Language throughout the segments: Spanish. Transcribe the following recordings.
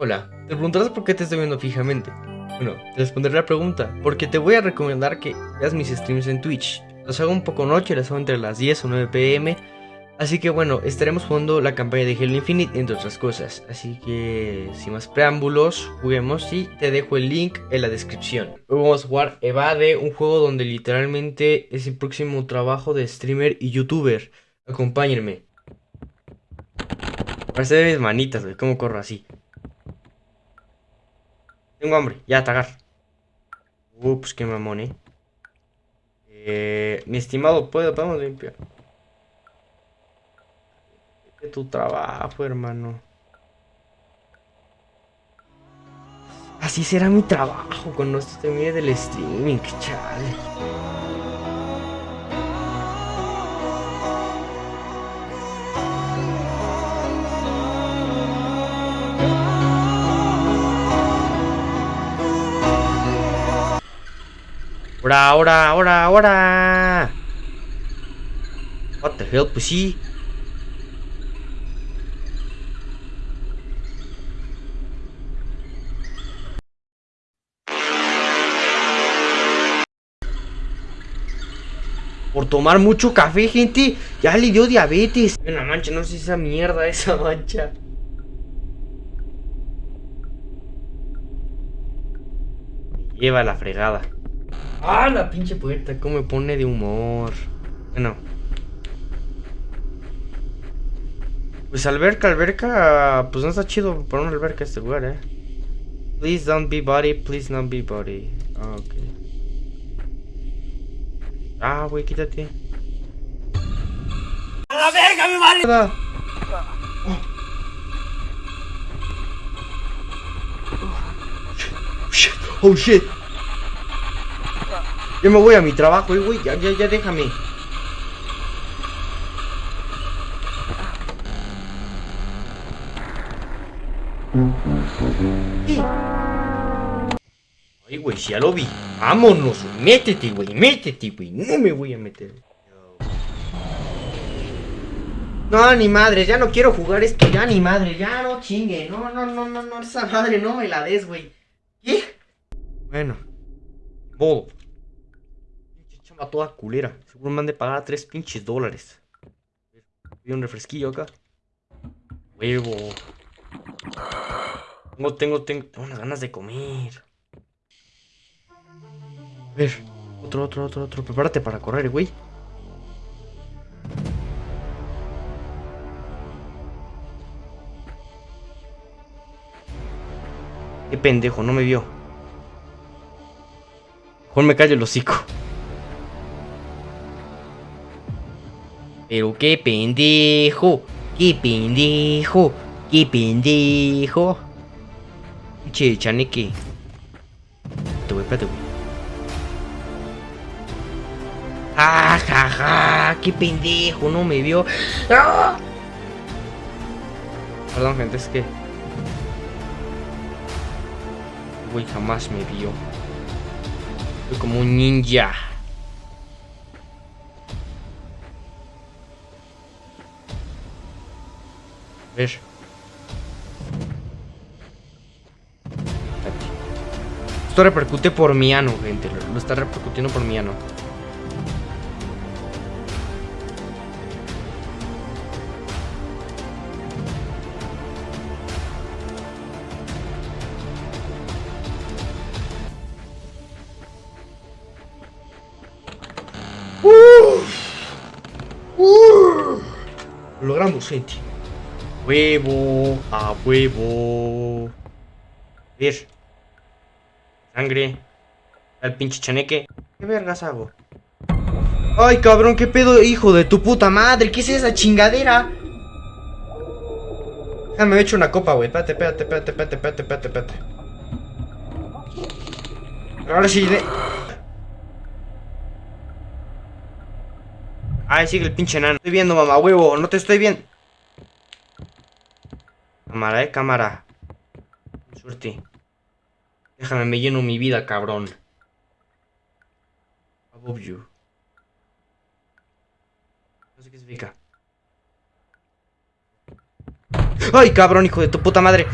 Hola, te preguntarás por qué te estoy viendo fijamente. Bueno, te responderé la pregunta, porque te voy a recomendar que veas mis streams en Twitch. Los hago un poco noche, los hago entre las 10 o 9 pm. Así que bueno, estaremos jugando la campaña de Halo Infinite, entre otras cosas. Así que, sin más preámbulos, juguemos y te dejo el link en la descripción. Hoy vamos a jugar Evade, un juego donde literalmente es el próximo trabajo de streamer y youtuber. Acompáñenme. Parece mis manitas, cómo corro así. Tengo hambre, ya, tagar. Ups, qué mamón, eh. eh mi estimado, ¿puedo, podemos limpiar. Tu trabajo, hermano. Así será mi trabajo cuando esto termine del streaming, chale. Ahora, ahora, ahora, ahora. What the hell, sí. Por tomar mucho café, gente, ya le dio diabetes. Una mancha, no sé esa mierda, esa mancha. lleva la fregada. ¡Ah, la pinche puerta! ¿Cómo me pone de humor? Bueno. Pues alberca, alberca, pues no está chido para una alberca este lugar, eh. Please don't be body, please don't be body. Ah, ok. Ah, güey, quítate. ¡A la verga, mi madre! Oh shit. Oh shit. Yo me voy a mi trabajo, güey, ya, ya, ya déjame. Ay, güey, ya lo vi. Vámonos, métete, güey, métete, güey. No me voy a meter. No, ni madre, ya no quiero jugar esto, ya ni madre, ya no chingue. No, no, no, no, no, esa madre no me la des, güey. ¿Qué? Bueno, modo a toda culera. Seguro me han de pagar 3 pinches dólares. Voy un refresquillo acá. Huevo. No tengo, tengo, tengo unas ganas de comer. A ver, otro, otro, otro, otro. Prepárate para correr, güey. Qué pendejo, no me vio. Mejor me callo el hocico. Pero qué pendejo, qué pendejo, qué pendejo. Che, chaneque. Espérate, güey, espérate, güey. ¡Ah, ja, ja! ¡Qué pendejo! No me vio. ¡Ah! Perdón, gente, es que... Güey, jamás me vio. Soy como un ninja. Esto repercute por mi ano, gente. Lo está repercutiendo por mi ano. Lo logramos, gente huevo, a huevo. A ver. Sangre. Al pinche chaneque. ¿Qué vergas hago? Ay, cabrón, qué pedo, hijo de tu puta madre. ¿Qué es esa chingadera? Ya me una copa, güey. Espérate, espérate, espérate, espérate, espérate, espérate, espérate. Ahora sí. Ay, sigue el pinche enano. Estoy viendo, mamá, huevo. No te estoy viendo. Cámara, eh, cámara. Suerte. Déjame, me lleno mi vida, cabrón. Above you. No sé qué significa. ¡Ay, cabrón, hijo de tu puta madre!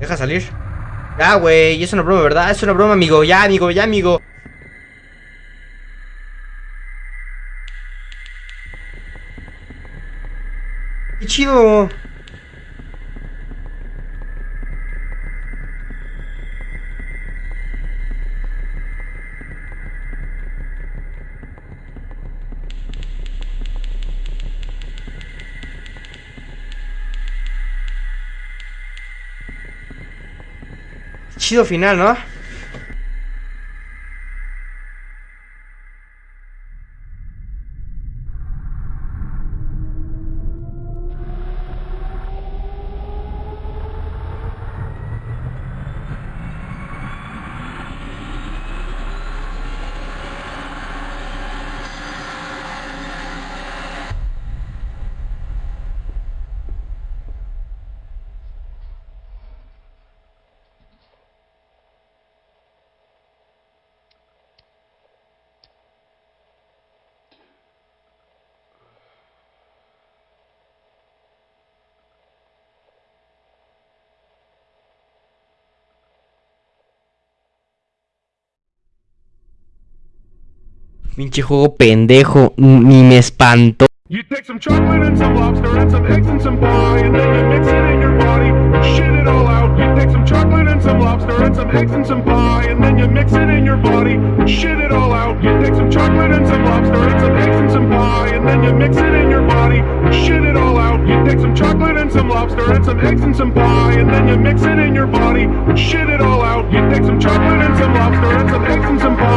Deja salir. Ya, güey, es una broma, ¿verdad? Es una broma, amigo. Ya, amigo, ya, amigo. ¡Qué chido! Chido final, ¿no? Pinche juego pendejo, ni me espantó. You take some chocolate and some lobster and some eggs and some pie and then you mix it in your body, shit it all out. You take some chocolate and some lobster and some eggs and some pie and then you mix it in your body, shit it all out. You take some chocolate and some lobster and some eggs and some pie and then you mix it in your body, shit it all out. You take some chocolate and some lobster and some eggs and some pie and then you mix it in your body, shit it all out. You take some chocolate and some lobster and some eggs and some pie.